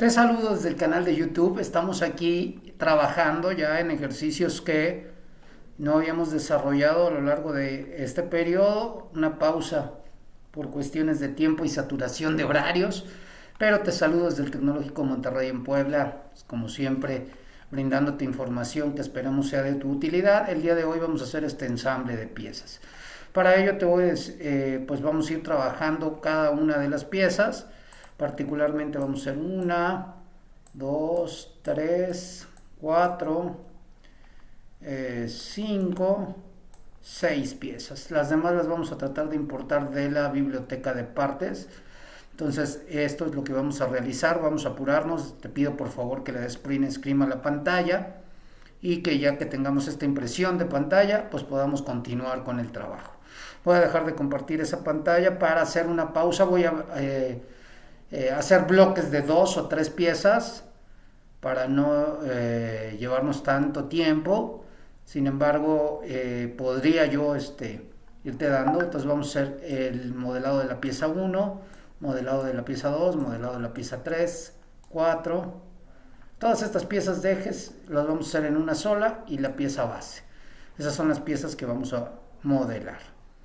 Te saludo desde el canal de YouTube. Estamos aquí trabajando ya en ejercicios que no habíamos desarrollado a lo largo de este periodo. Una pausa por cuestiones de tiempo y saturación de horarios. Pero te saludo desde el Tecnológico Monterrey en Puebla. Como siempre, brindándote información que esperamos sea de tu utilidad. El día de hoy vamos a hacer este ensamble de piezas. Para ello te voy, eh, pues vamos a ir trabajando cada una de las piezas particularmente vamos a hacer una, dos, tres, cuatro, eh, cinco, seis piezas. Las demás las vamos a tratar de importar de la biblioteca de partes. Entonces esto es lo que vamos a realizar, vamos a apurarnos, te pido por favor que le des print screen a la pantalla y que ya que tengamos esta impresión de pantalla pues podamos continuar con el trabajo. Voy a dejar de compartir esa pantalla para hacer una pausa, voy a... Eh, eh, hacer bloques de dos o tres piezas para no eh, llevarnos tanto tiempo. Sin embargo, eh, podría yo este, irte dando. Entonces vamos a hacer el modelado de la pieza 1, modelado de la pieza 2, modelado de la pieza 3, 4. Todas estas piezas de ejes las vamos a hacer en una sola y la pieza base. Esas son las piezas que vamos a modelar.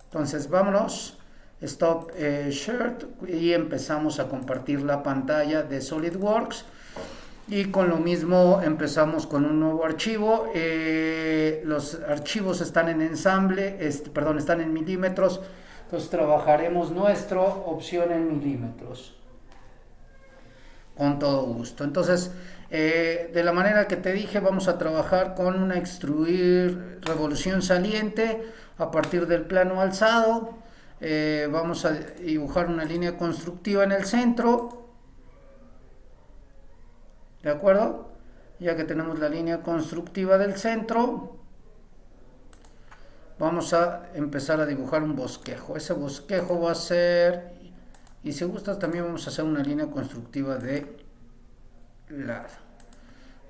Entonces vámonos Stop eh, Shirt y empezamos a compartir la pantalla de SolidWorks. Y con lo mismo empezamos con un nuevo archivo. Eh, los archivos están en ensamble perdón están en milímetros. Entonces trabajaremos nuestra opción en milímetros. Con todo gusto. Entonces eh, de la manera que te dije vamos a trabajar con una extruir revolución saliente a partir del plano alzado eh, vamos a dibujar una línea constructiva en el centro ¿de acuerdo? ya que tenemos la línea constructiva del centro vamos a empezar a dibujar un bosquejo ese bosquejo va a ser y si gustas también vamos a hacer una línea constructiva de lado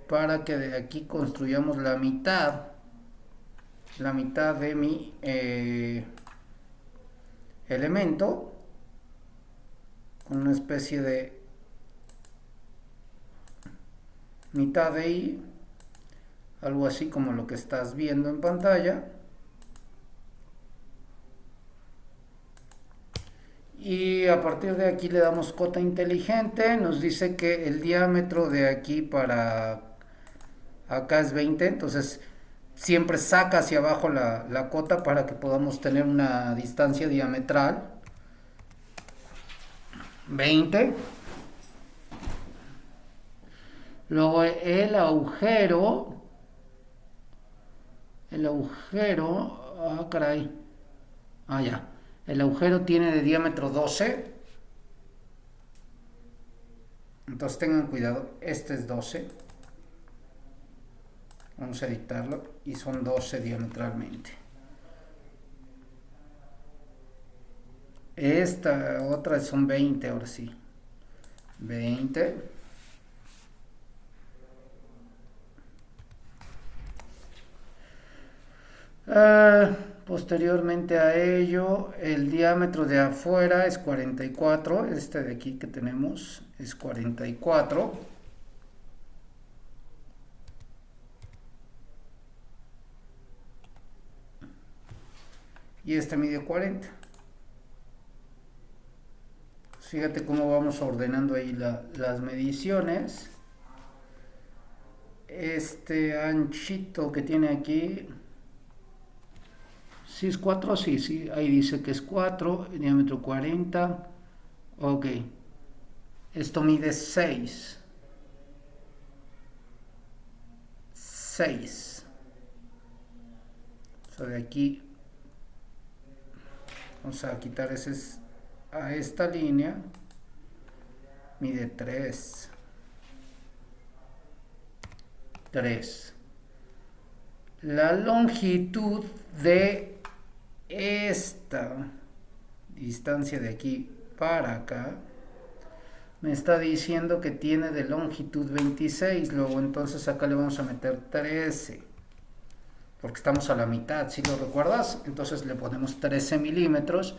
para que de aquí construyamos la mitad la mitad de mi eh, elemento con una especie de mitad de i algo así como lo que estás viendo en pantalla. Y a partir de aquí le damos cota inteligente nos dice que el diámetro de aquí para acá es 20 entonces siempre saca hacia abajo la, cota para que podamos tener una distancia diametral. 20 luego el agujero el agujero ah caray. Ah ya. El agujero tiene de diámetro 12 entonces tengan cuidado este es 12 vamos a editarlo y son 12 diametralmente. Esta otra son 20 ahora sí. 20 ah, posteriormente a ello el diámetro de afuera es 44 este de aquí que tenemos es 44 y este mide 40 fíjate cómo vamos ordenando ahí las mediciones. Este anchito que tiene aquí si es 4 sí, sí, ahí dice que es 4 diámetro 40 ok esto mide 6 6 o sea, de aquí vamos a quitar ese a esta línea mide 3 3 la longitud de esta distancia de aquí para acá me está diciendo que tiene de longitud 26 luego entonces acá le vamos a meter 13 porque estamos a la mitad, si lo recuerdas, entonces le ponemos 13 milímetros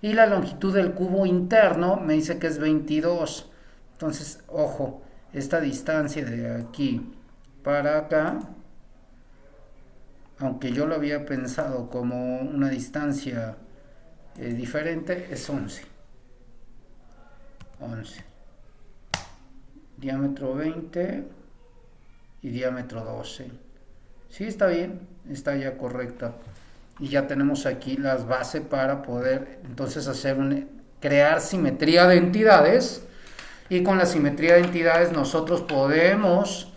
y la longitud del cubo interno me dice que es 22, entonces ojo, esta distancia de aquí para acá, aunque yo lo había pensado como una distancia eh, diferente, es 11. 11. Diámetro 20 y diámetro 12. Sí, está bien, está ya correcta. Y ya tenemos aquí las bases para poder entonces hacer crear simetría de entidades. Y con la simetría de entidades nosotros podemos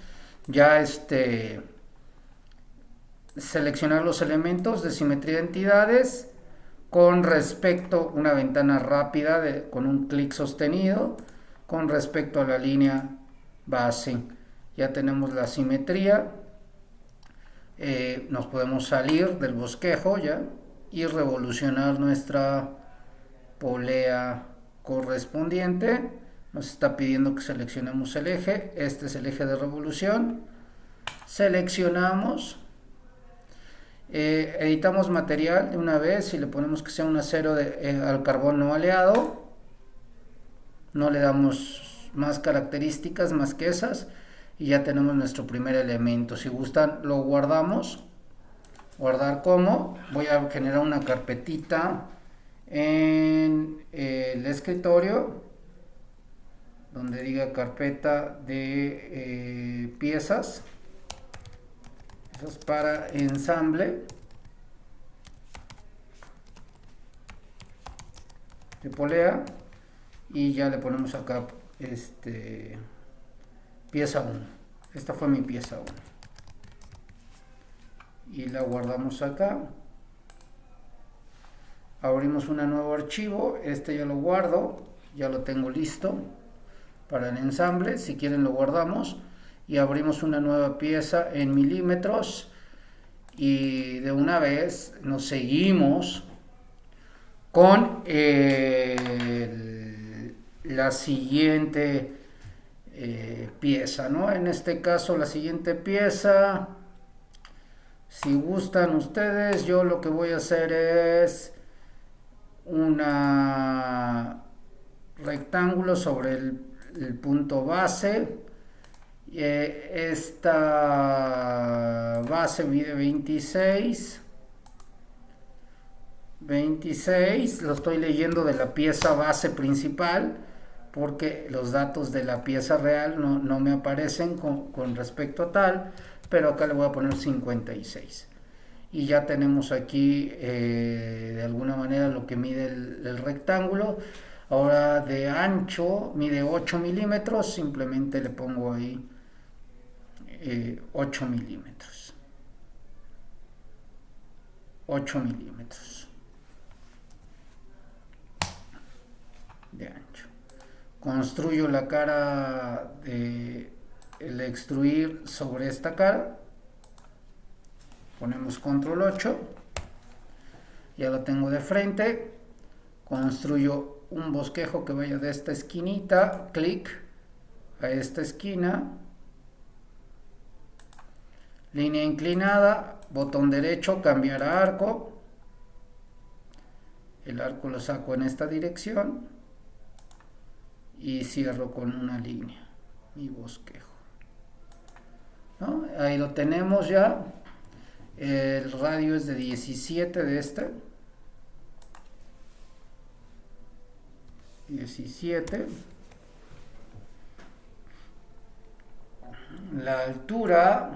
ya este, seleccionar los elementos de simetría de entidades con respecto a una ventana rápida de, con un clic sostenido con respecto a la línea base ya tenemos la simetría eh, nos podemos salir del bosquejo ya y revolucionar nuestra polea correspondiente. Nos está pidiendo que seleccionemos el eje. Este es el eje de revolución. Seleccionamos. Eh, editamos material de una vez. Y le ponemos que sea un acero de, eh, al carbón no aleado no le damos más características más que esas y ya tenemos nuestro primer elemento. Si gustan lo guardamos. Guardar como. Voy a generar una carpetita en el escritorio donde diga carpeta de eh, piezas. Eso es para ensamble. De polea y ya le ponemos acá este pieza 1 esta fue mi pieza 1 y la guardamos acá. Abrimos un nuevo archivo. Este ya lo guardo. Ya lo tengo listo para el ensamble. Si quieren lo guardamos. Y abrimos una nueva pieza en milímetros. Y de una vez nos seguimos con la siguiente eh, pieza, ¿no? En este caso la siguiente pieza, si gustan ustedes, yo lo que voy a hacer es una rectángulo sobre el, punto base. Eh, esta base mide 26. 26, lo estoy leyendo de la pieza base principal porque los datos de la pieza real no, me aparecen con, respecto a tal, pero acá le voy a poner 56. Y ya tenemos aquí eh, de alguna manera lo que mide el, rectángulo. Ahora de ancho mide 8 milímetros, simplemente le pongo ahí 8 eh, milímetros. 8 milímetros de ancho construyo la cara de el extruir sobre esta cara. Ponemos control 8 ya lo tengo de frente. Construyo un bosquejo que vaya de esta esquinita clic a esta esquina. Línea inclinada botón derecho cambiar a arco. El arco lo saco en esta dirección y cierro con una línea mi bosquejo. Ahí lo tenemos ya. El radio es de 17 de este. 17 la altura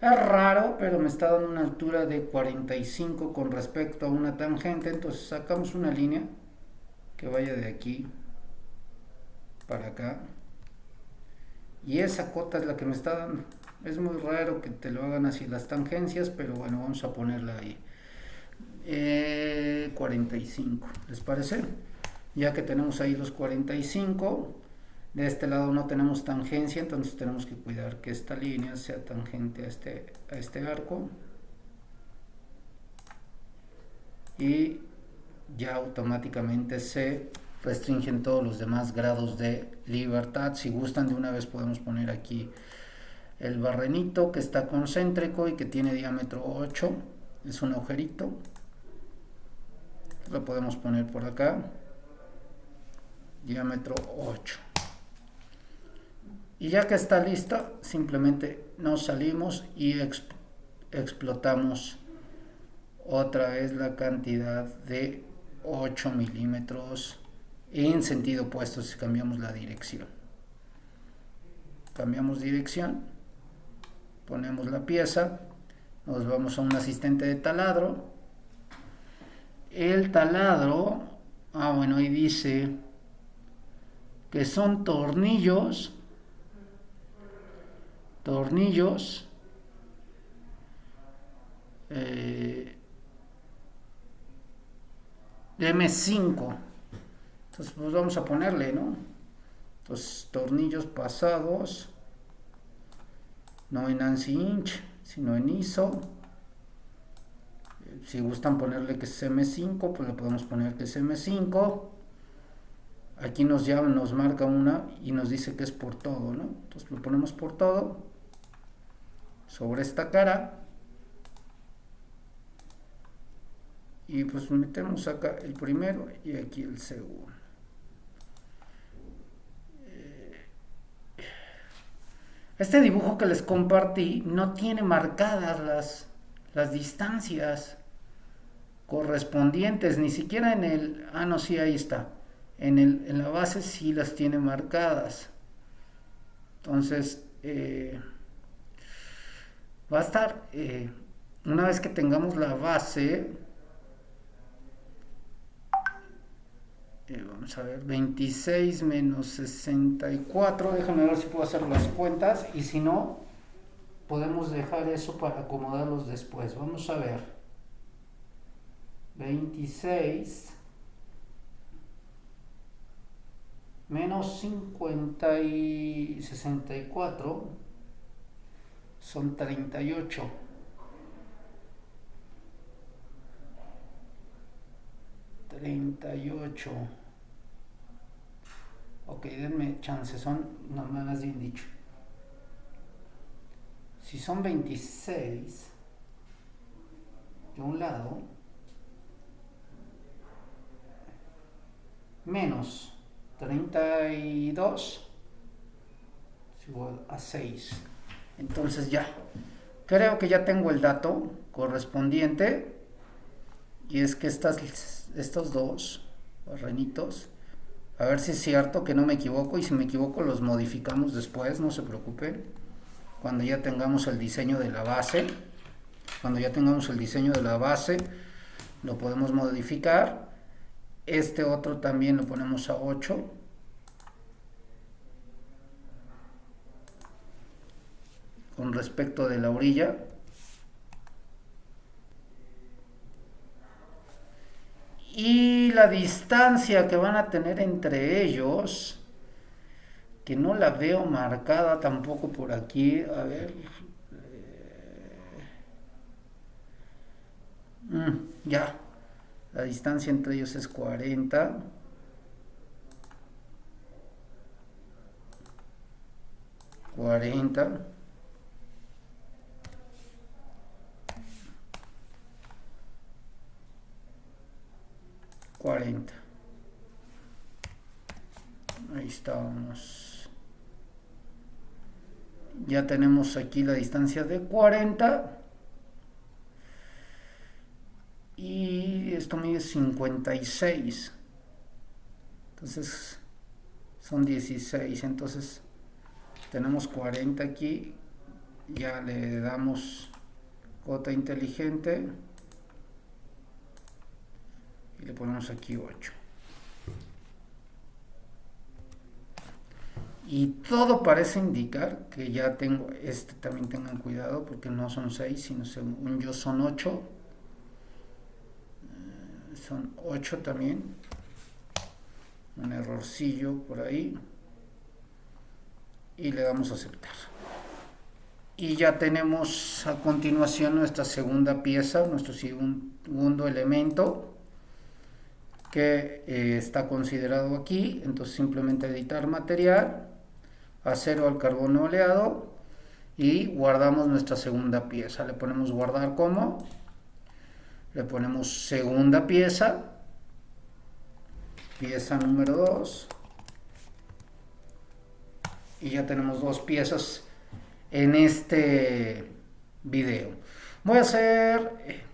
es raro pero me está dando una altura de 45 con respecto a una tangente. Entonces sacamos una línea que vaya de aquí para acá. Y esa cota es la que me está dando. Es muy raro que te lo hagan así las tangencias pero bueno vamos a ponerla ahí. 45 eh, les parece ya que tenemos ahí los 45 de este lado no tenemos tangencia entonces tenemos que cuidar que esta línea sea tangente a este, a este arco. Y ya automáticamente se restringen todos los demás grados de libertad. Si gustan de una vez podemos poner aquí el barrenito que está concéntrico y que tiene diámetro 8. Es un agujerito. Lo podemos poner por acá. Diámetro 8. Y ya que está lista, simplemente nos salimos y explotamos otra vez la cantidad de 8 milímetros en sentido opuesto si cambiamos la dirección. Cambiamos dirección, ponemos la pieza, nos vamos a un asistente de taladro. El taladro, ah bueno, ahí dice que son tornillos, tornillos, eh, de M5 entonces pues vamos a ponerle no entonces tornillos pasados. No en ANSI inch sino en ISO. Si gustan ponerle que es M5 pues le podemos poner que es M5 aquí nos llama, nos marca una y nos dice que es por todo ¿no? entonces lo ponemos por todo. Sobre esta cara. Y pues metemos acá el primero y aquí el segundo este dibujo que les compartí no tiene marcadas las, las distancias correspondientes, ni siquiera en el... Ah, no, sí, ahí está. En, el, en la base sí las tiene marcadas. Entonces, eh, va a estar, eh, una vez que tengamos la base, Eh, vamos a ver, 26 menos 64, déjame ver si puedo hacer las cuentas y si no, podemos dejar eso para acomodarlos después. Vamos a ver, 26 menos 50 y 64 son 38. 38. Ok, denme chance, son, no me has bien dicho. Si son 26 de un lado, menos 32 es igual a 6. Entonces ya, creo que ya tengo el dato correspondiente y es que estas estos dos barrenitos. A ver si es cierto que no me equivoco y si me equivoco los modificamos después, no se preocupen. Cuando ya tengamos el diseño de la base, cuando ya tengamos el diseño de la base, lo podemos modificar. Este otro también lo ponemos a 8. Con respecto de la orilla, y la distancia que van a tener entre ellos, que no la veo marcada tampoco por aquí, a ver, mm, ya, la distancia entre ellos es 40. Cuarenta. 40 ahí estamos. Ya tenemos aquí la distancia de 40 y esto mide 56 entonces son 16 entonces tenemos 40 aquí. Ya le damos gota inteligente le ponemos aquí 8 y todo parece indicar que ya tengo este también tengan cuidado porque no son 6 sino según yo son 8 eh, son 8 también. Un errorcillo por ahí. Y le damos a aceptar. Y ya tenemos a continuación nuestra segunda pieza nuestro segundo elemento que eh, está considerado aquí, entonces simplemente editar material, acero al carbono oleado y guardamos nuestra segunda pieza, le ponemos guardar como, le ponemos segunda pieza, pieza número 2 y ya tenemos dos piezas en este video. Voy a hacer...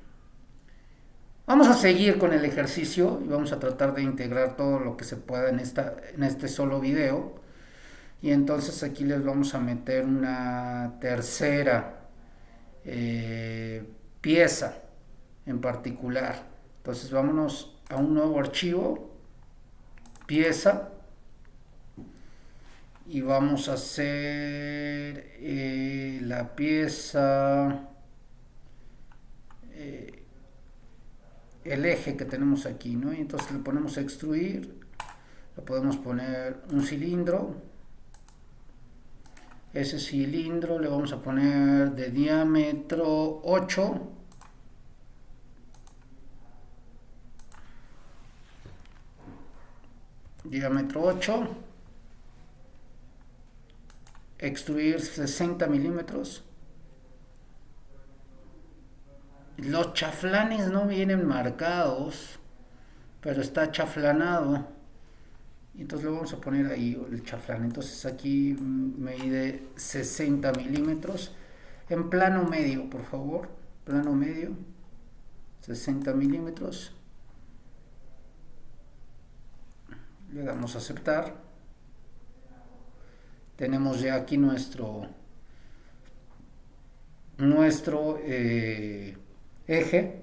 Vamos a seguir con el ejercicio y vamos a tratar de integrar todo lo que se pueda en, esta, en este solo video. Y entonces aquí les vamos a meter una tercera eh, pieza en particular. Entonces vámonos a un nuevo archivo, pieza, y vamos a hacer eh, la pieza eh, el eje que tenemos aquí ¿no? entonces le ponemos extruir le podemos poner un cilindro ese cilindro le vamos a poner de diámetro 8 diámetro 8 extruir 60 milímetros. Los chaflanes no vienen marcados, pero está chaflanado. Entonces le vamos a poner ahí el chaflán. Entonces aquí mide 60 milímetros. En plano medio, por favor. Plano medio. 60 milímetros. Le damos a aceptar tenemos ya aquí nuestro nuestro eh, eje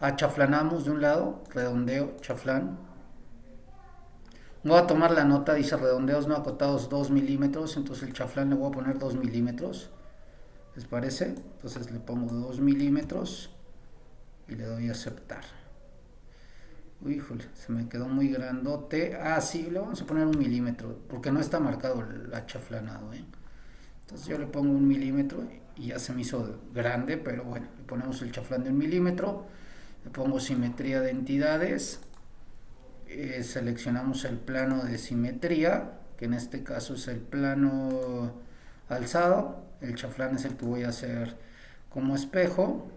achaflanamos de un lado redondeo chaflán voy a tomar la nota dice redondeos no acotados 2 milímetros entonces el chaflán le voy a poner 2 milímetros les parece entonces le pongo 2 milímetros y le doy a aceptar Uy, se me quedó muy grandote. Ah, sí, le vamos a poner un milímetro, porque no está marcado el achaflanado. ¿eh? Entonces yo le pongo un milímetro y ya se me hizo grande, pero bueno, le ponemos el chaflán de un milímetro. Le pongo simetría de entidades. Eh, seleccionamos el plano de simetría, que en este caso es el plano alzado. El chaflán es el que voy a hacer como espejo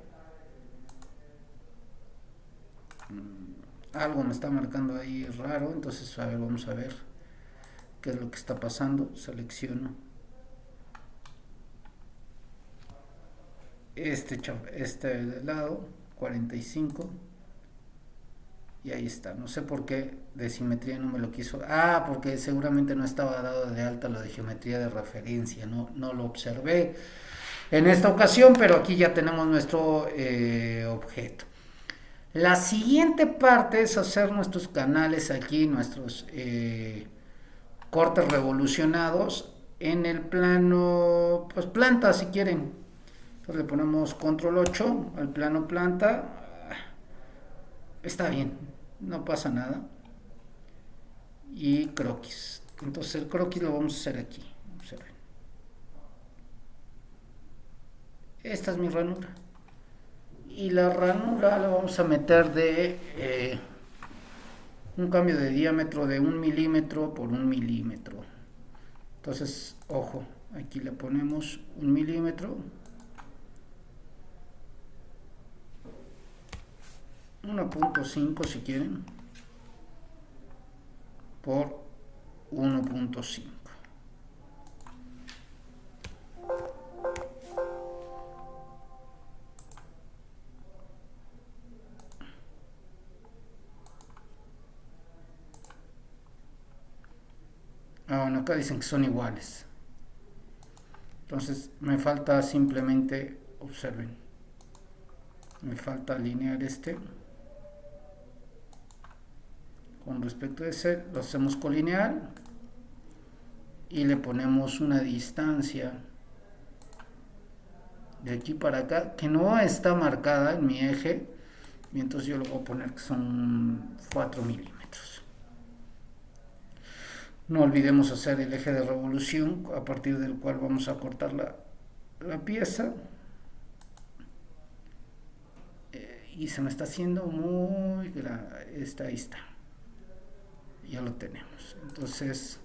algo me está marcando ahí raro, entonces a ver, vamos a ver qué es lo que está pasando, selecciono este, este lado, 45 y ahí está, no sé por qué de simetría no me lo quiso, ah, porque seguramente no estaba dado de alta lo de geometría de referencia, no, no lo observé en esta ocasión, pero aquí ya tenemos nuestro eh, objeto. La siguiente parte es hacer nuestros canales aquí, nuestros eh, cortes revolucionados en el plano, pues planta si quieren. Entonces le ponemos control 8 al plano planta. Está bien, no pasa nada. Y croquis. Entonces el croquis lo vamos a hacer aquí. Esta es mi ranura y la ranura la vamos a meter de eh, un cambio de diámetro de un milímetro por un milímetro entonces ojo aquí le ponemos un milímetro 1.5 si quieren por 1.5 Ah, bueno, acá dicen que son iguales. Entonces me falta simplemente, observen, me falta alinear este. Con respecto a ese, lo hacemos colineal y le ponemos una distancia de aquí para acá que no está marcada en mi eje y entonces yo lo voy a poner que son 4 milímetros. No olvidemos hacer el eje de revolución a partir del cual vamos a cortar la, pieza. Eh, y se me está haciendo muy grande. Está, ahí está. Ya lo tenemos. Entonces,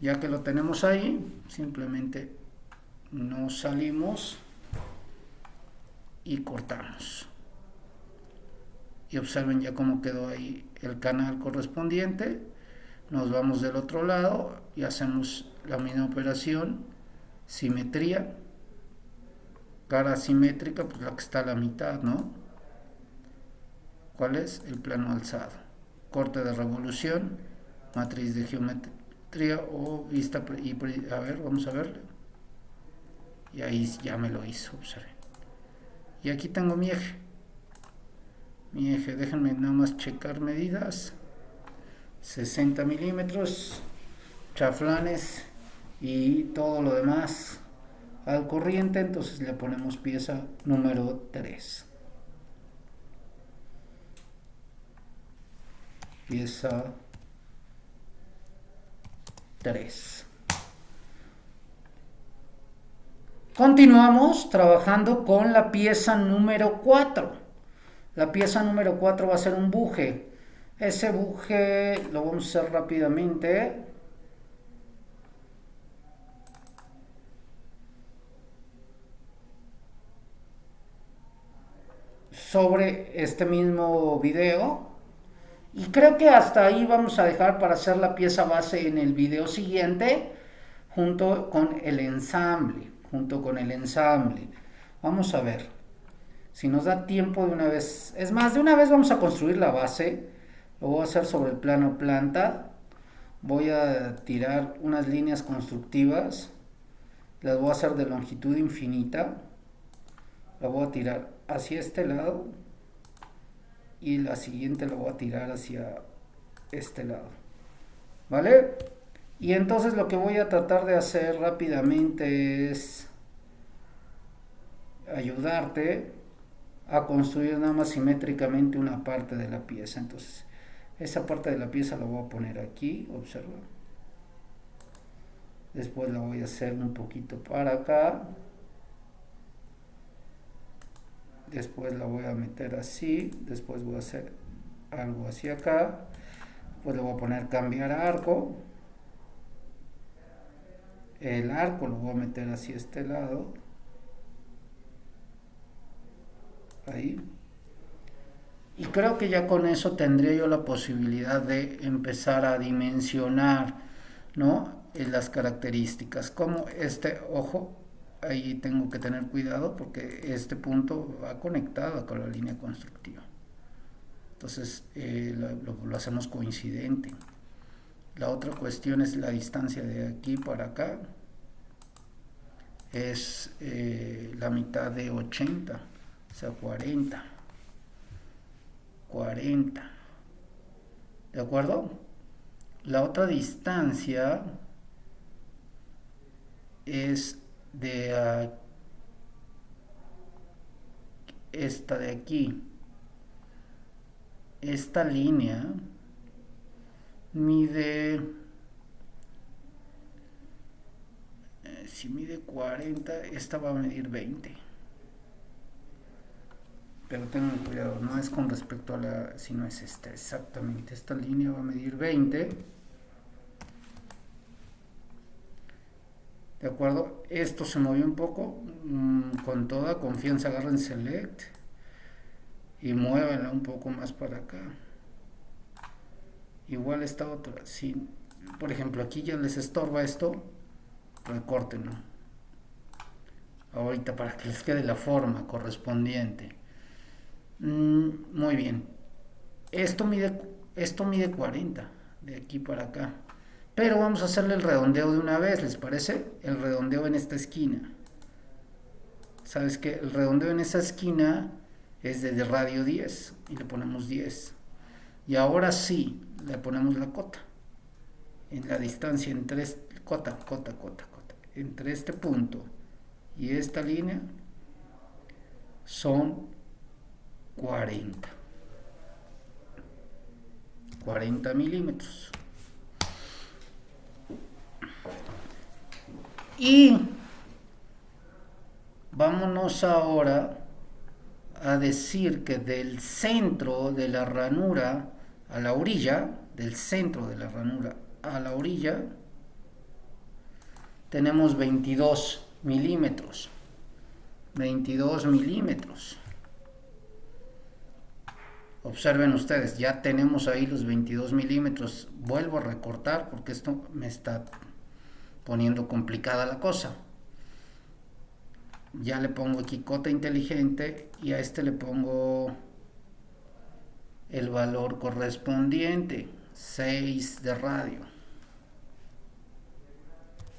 ya que lo tenemos ahí, simplemente nos salimos y cortamos. Y observen ya cómo quedó ahí el canal correspondiente nos vamos del otro lado y hacemos la misma operación, simetría, cara simétrica, pues la que está a la mitad, ¿no? ¿Cuál es? El plano alzado. Corte de revolución, matriz de geometría o vista, y, a ver, vamos a ver. Y ahí ya me lo hizo, observe. Y aquí tengo mi eje. Mi eje, déjenme nada más checar medidas. 60 milímetros, chaflanes y todo lo demás al corriente, entonces le ponemos pieza número 3. Pieza 3. Continuamos trabajando con la pieza número 4. La pieza número 4 va a ser un buje. Ese buje lo vamos a hacer rápidamente. Sobre este mismo video. Y creo que hasta ahí vamos a dejar para hacer la pieza base en el video siguiente junto con el ensamble, junto con el ensamble. Vamos a ver si nos da tiempo de una vez. Es más, de una vez vamos a construir la base. Lo voy a hacer sobre el plano planta. Voy a tirar unas líneas constructivas. Las voy a hacer de longitud infinita. La voy a tirar hacia este lado y la siguiente la voy a tirar hacia este lado vale y entonces lo que voy a tratar de hacer rápidamente es ayudarte a construir nada más simétricamente una parte de la pieza entonces esa parte de la pieza la voy a poner aquí, observa. Después la voy a hacer un poquito para acá. Después la voy a meter así. Después voy a hacer algo hacia acá. Después le voy a poner cambiar arco. El arco lo voy a meter hacia este lado. Ahí. Y creo que ya con eso tendría yo la posibilidad de empezar a dimensionar ¿no? las características. Como este ojo, ahí tengo que tener cuidado porque este punto va conectado con la línea constructiva. Entonces eh, lo, hacemos coincidente. La otra cuestión es la distancia de aquí para acá. Es eh, la mitad de 80, o sea 40. 40. ¿De acuerdo? La otra distancia es de esta de aquí. Esta línea mide eh, si mide 40 esta va a medir 20 pero tengan cuidado, no es con respecto a la, si no es esta, exactamente, esta línea va a medir 20, ¿de acuerdo? Esto se movió un poco, mm, con toda confianza agarren Select y muévanla un poco más para acá. Igual esta otra, si por ejemplo aquí ya les estorba esto, recorten, Ahorita para que les quede la forma correspondiente. Mm, muy bien. Esto mide, esto mide 40, de aquí para acá. Pero vamos a hacerle el redondeo de una vez, ¿les parece? El redondeo en esta esquina. ¿Sabes qué? El redondeo en esa esquina es de radio 10 y le ponemos 10. Y ahora sí, le ponemos la cota. En la distancia entre cota, cota, cota, cota. Entre este punto y esta línea son 40 40 milímetros y vámonos ahora a decir que del centro de la ranura a la orilla del centro de la ranura a la orilla tenemos 22 milímetros 22 milímetros observen ustedes, ya tenemos ahí los 22 milímetros. Vuelvo a recortar porque esto me está poniendo complicada la cosa. Ya le pongo aquí cota inteligente y a este le pongo el valor correspondiente, 6 de radio.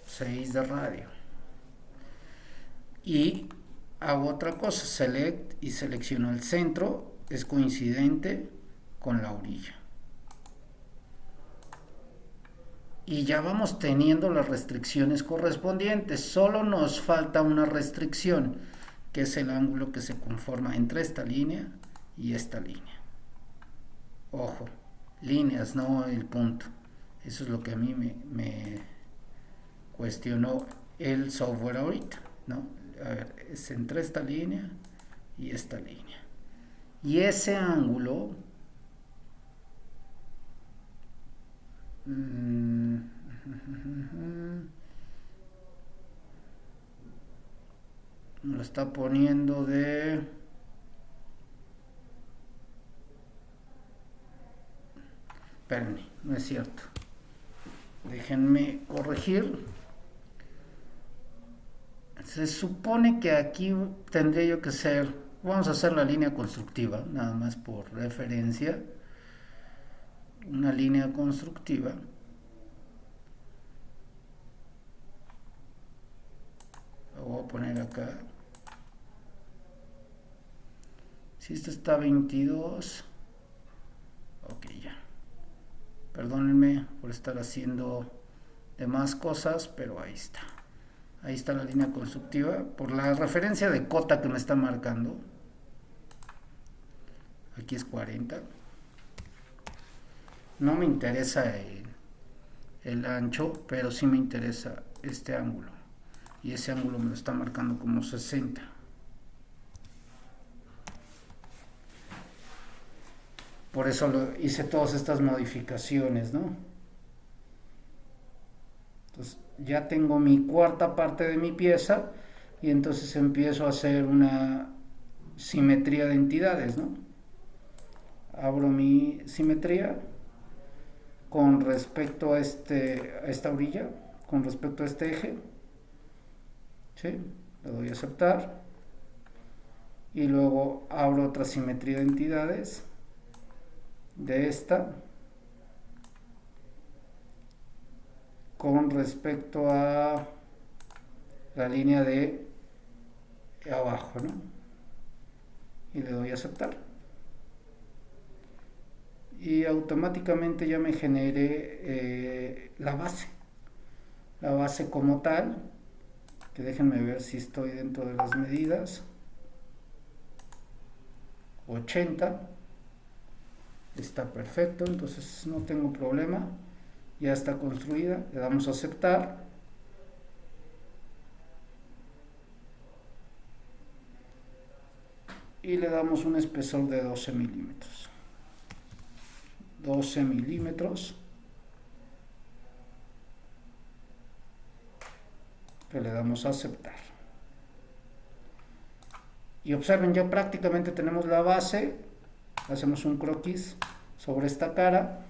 6 de radio. Y hago otra cosa, select y selecciono el centro, es coincidente con la orilla. Y ya vamos teniendo las restricciones correspondientes, solo nos falta una restricción, que es el ángulo que se conforma entre esta línea y esta línea. Ojo, líneas, no el punto. Eso es lo que a mí me, cuestionó el software ahorita, ¿no? a ver, es entre esta línea y esta línea. Y ese ángulo lo está poniendo de espérenme, no es cierto. Déjenme corregir. Se supone que aquí tendría yo que ser, vamos a hacer la línea constructiva, nada más por referencia, una línea constructiva. Lo voy a poner acá. Si esto está 22, ok ya. Perdónenme por estar haciendo demás cosas, pero ahí está. Ahí está la línea constructiva. Por la referencia de cota que me está marcando. Aquí es 40. No me interesa el, ancho, pero sí me interesa este ángulo. Y ese ángulo me lo está marcando como 60. Por eso lo, hice todas estas modificaciones, ¿no? Entonces, ya tengo mi cuarta parte de mi pieza y entonces empiezo a hacer una simetría de entidades, ¿no? Abro mi simetría con respecto a, este, a esta orilla, con respecto a este eje, ¿sí? Le doy a aceptar y luego abro otra simetría de entidades de esta con respecto a la línea de abajo, ¿no? Y le doy a aceptar. Y automáticamente ya me genere eh, la base. La base como tal, que déjenme ver si estoy dentro de las medidas. 80. Está perfecto, entonces no tengo problema ya está construida, le damos a aceptar. Y le damos un espesor de 12 milímetros. 12 milímetros. Que le damos a aceptar. Y observen, ya prácticamente tenemos la base. Hacemos un croquis sobre esta cara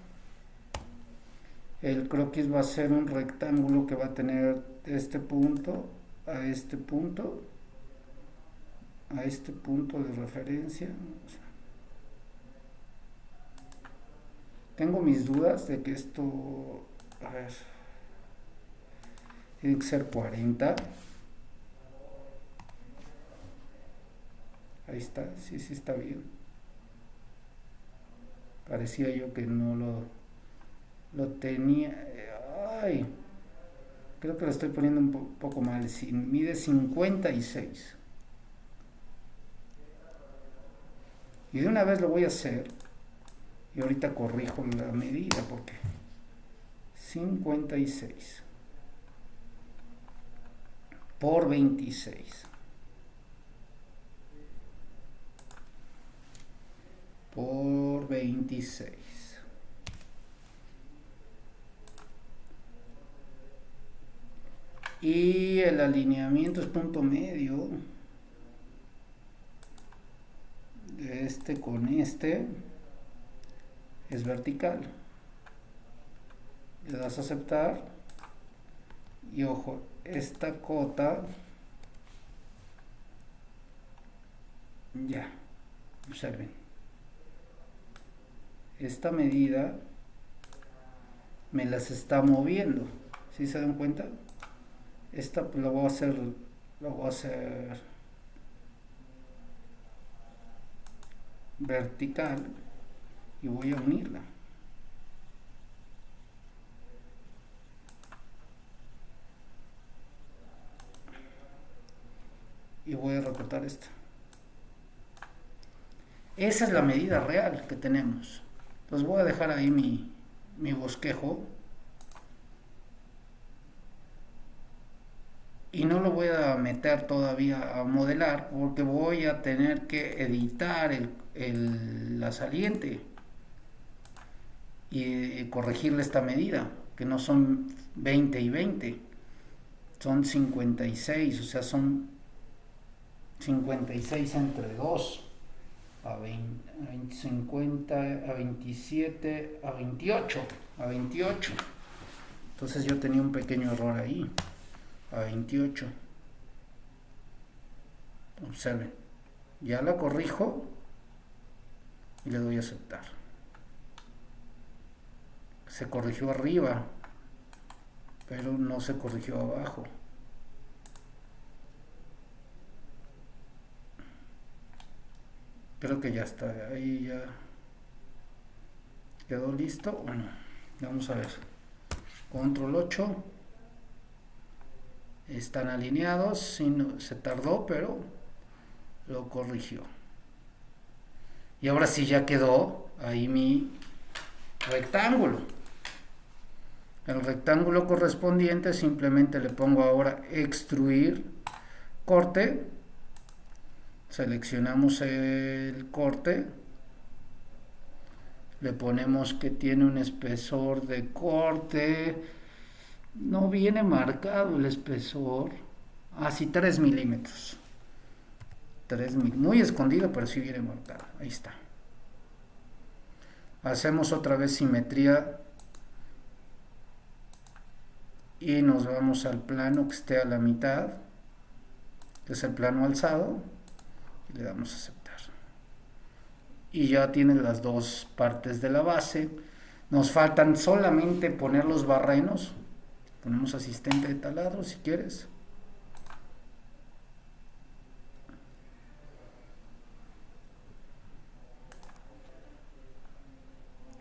el croquis va a ser un rectángulo que va a tener este punto a este punto a este punto de referencia tengo mis dudas de que esto a ver tiene que ser 40 ahí está, sí, sí está bien. Parecía yo que no lo lo tenía, ay, creo que lo estoy poniendo un poco mal, mide 56. Y de una vez lo voy a hacer, y ahorita corrijo la medida porque 56 por 26 por 26 y el alineamiento es punto medio de este con este es vertical. Le das a aceptar. Y ojo, esta cota ya observen esta medida me las está moviendo si se dan cuenta esta lo voy a hacer lo voy a hacer vertical y voy a unirla y voy a recortar esta esa es la medida real que tenemos. Entonces voy a dejar ahí mi, mi bosquejo. Y no lo voy a meter todavía a modelar porque voy a tener que editar el, la saliente y corregirle esta medida, que no son 20 y 20, son 56, o sea, son 56 entre 2 a, 20, 50, a 27, a 28, a 28. Entonces yo tenía un pequeño error ahí, a 28. Observen, ya la corrijo y le doy a aceptar. Se corrigió arriba, pero no se corrigió abajo. creo que ya está ahí ya quedó listo. Bueno vamos a ver. Control 8 están alineados se tardó pero lo corrigió. Y ahora sí ya quedó ahí mi rectángulo el rectángulo correspondiente simplemente le pongo ahora extruir corte seleccionamos el corte le ponemos que tiene un espesor de corte no viene marcado el espesor así 3 milímetros 3 muy escondido pero sí viene marcado ahí está. Hacemos otra vez simetría y nos vamos al plano que esté a la mitad que es el plano alzado le damos a aceptar. Y ya tiene las dos partes de la base. Nos faltan solamente poner los barrenos. Ponemos asistente de taladro si quieres.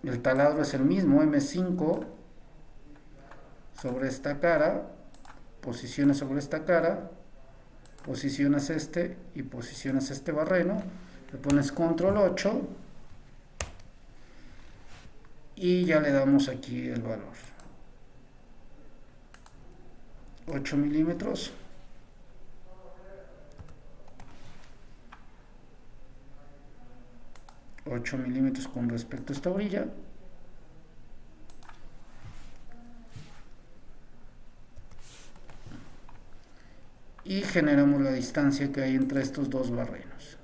El taladro es el mismo M5 sobre esta cara posiciona sobre esta cara posicionas este y posicionas este barreno, le pones control 8 y ya le damos aquí el valor. 8 milímetros. ...8 milímetros con respecto a esta orilla... y generamos la distancia que hay entre estos dos barrenos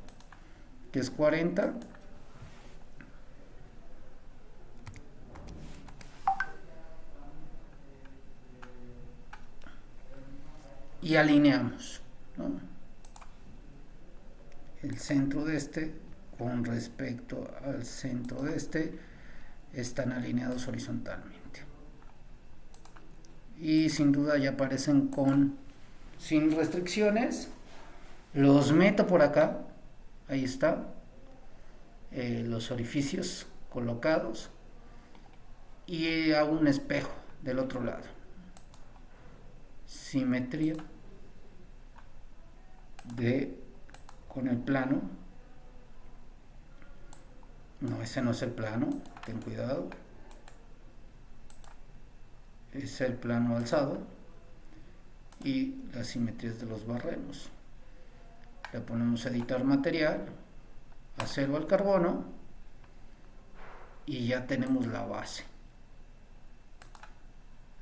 que es 40 y alineamos el centro de este con respecto al centro de este están alineados horizontalmente. Y sin duda ya aparecen con sin restricciones, los meto por acá, ahí está, eh, los orificios colocados y hago un espejo del otro lado. Simetría de con el plano. No, ese no es el plano, ten cuidado. Es el plano alzado y las simetrías de los barrenos. Le ponemos editar material, acero al carbono y ya tenemos la base.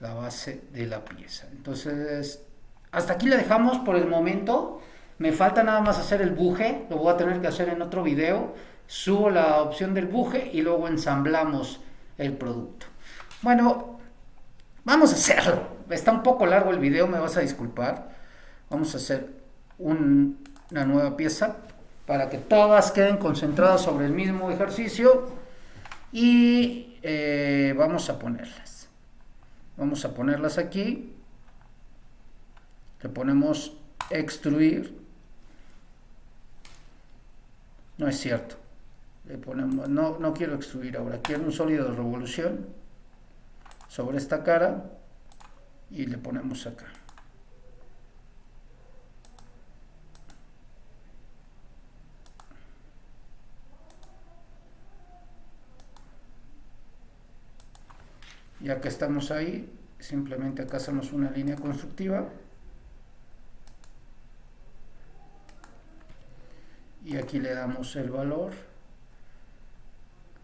La base de la pieza. Entonces, hasta aquí la dejamos por el momento. Me falta nada más hacer el buje, lo voy a tener que hacer en otro video. subo la opción del buje y luego ensamblamos el producto. Bueno, vamos a hacerlo. Está un poco largo el video, me vas a disculpar. Vamos a hacer una nueva pieza para que todas queden concentradas sobre el mismo ejercicio y eh, vamos a ponerlas. Vamos a ponerlas aquí. Le ponemos extruir. No es cierto. Le ponemos, no, no quiero extruir ahora, quiero un sólido de revolución sobre esta cara y le ponemos acá. Ya que estamos ahí, simplemente acá hacemos una línea constructiva y aquí le damos el valor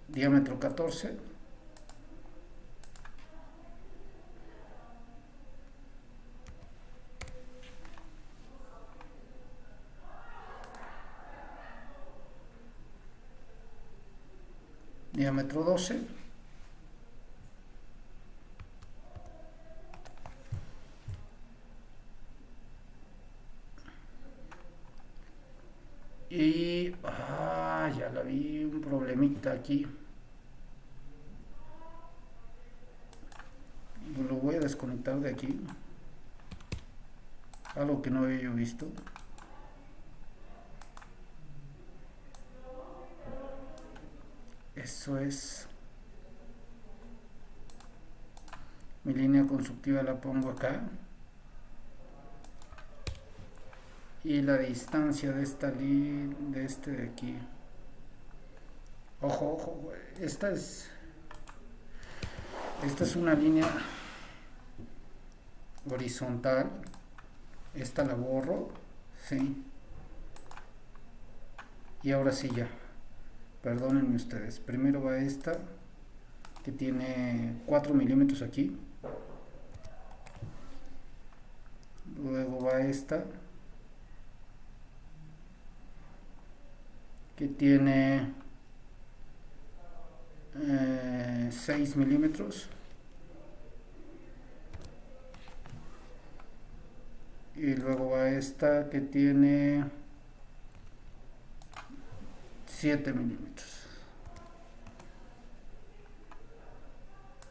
diámetro 14 diámetro 12 y ah, ya la vi un problemita aquí. Lo voy a desconectar de aquí. Algo que no había yo visto eso es. Mi línea constructiva la pongo acá. Y la distancia de esta de este de aquí. Ojo ojo esta es esta es una línea horizontal. Esta la borro sí y ahora sí ya perdónenme ustedes. Primero va esta que tiene 4 milímetros aquí. Luego va esta que tiene 6 eh, milímetros. Y luego va esta que tiene 7 milímetros.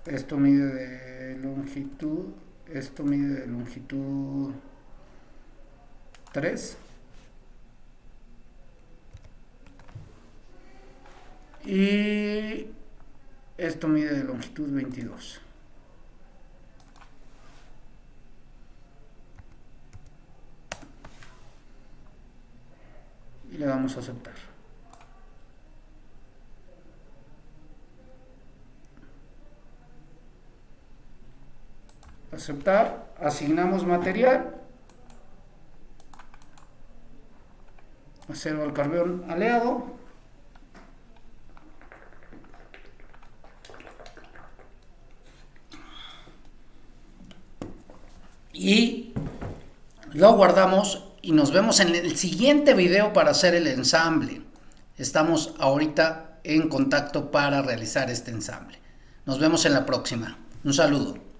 Esto mide de longitud esto mide de longitud 3 y esto mide de longitud 22 y le damos a aceptar aceptar asignamos material acero al carbón aleado y lo guardamos y nos vemos en el siguiente video para hacer el ensamble. Estamos ahorita en contacto para realizar este ensamble. Nos vemos en la próxima. Un saludo.